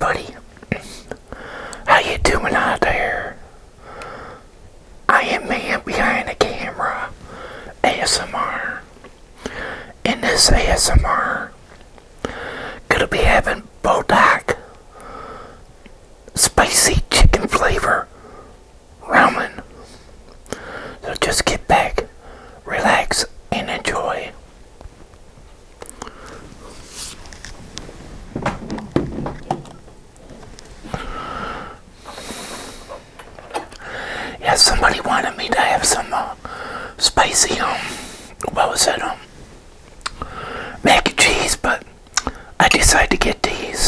everybody. How you doing out there? I am man behind the camera, ASMR. In this ASMR, gonna be having Buldak spicy chicken flavor ramen. So just get back, spicy, um, what was it, um, mac and cheese, but I decided to get these.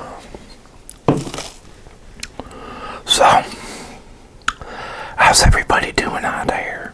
So, how's everybody doing out there?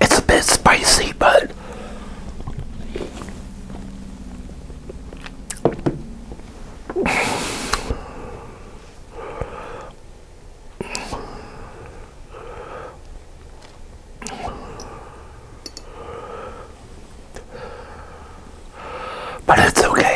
It's a bit spicy, but but it's okay.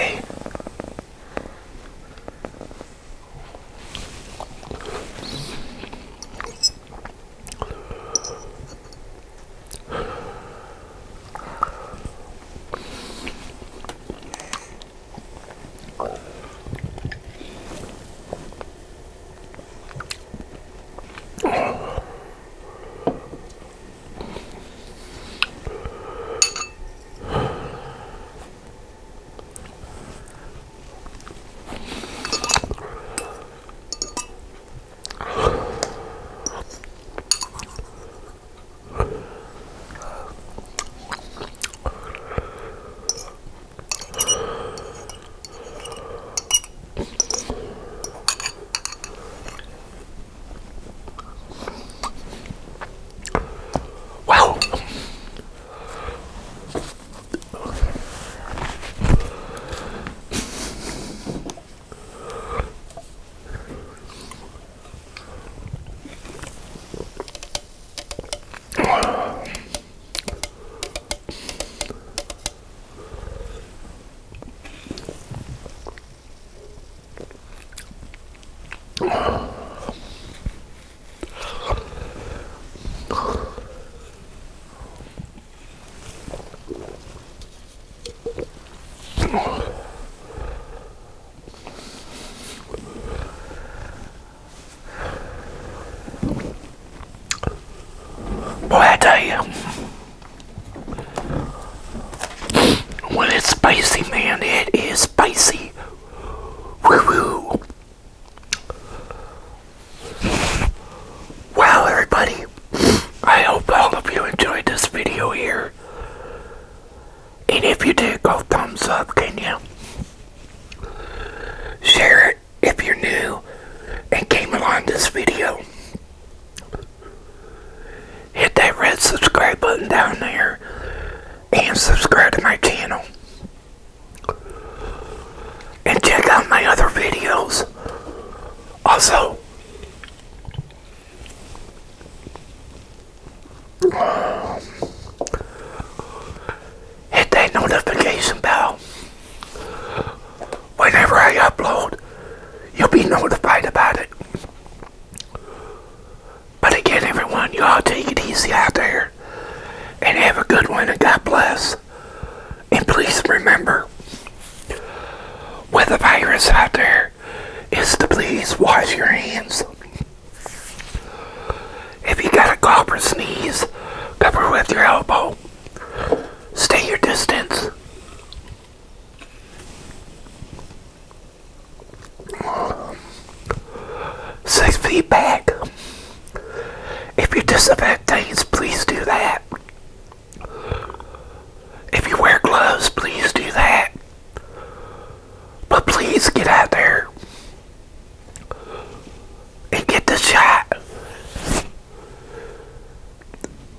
Boy, tell you, when it's spicy, man, it is spicy. Woo woo. Well, everybody, I hope all of you enjoyed this video here. And if you did, go thumbs up, can you? Share it if you're new and came along this video. Hit that red subscribe button down there and subscribe to my channel. And check out my other videos. Also, hit that notification bell. Whenever I upload, you'll be notified about it. But again, everyone, you all take it easy out there. And have a good one, and God bless. And please remember, with the virus out there, is to please wash your hands. If you got a cough or sneeze, cover with your elbow. Stay your distance. Six feet back. If you disinfect things, please do that. If you wear gloves, please do that. But please get out there and get the shot.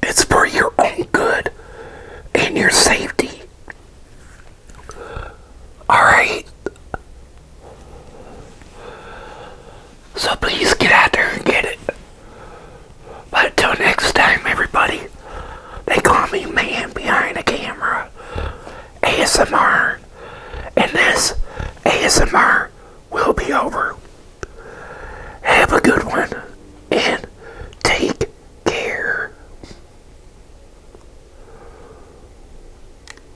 It's for your own good and your safety. Alright? So please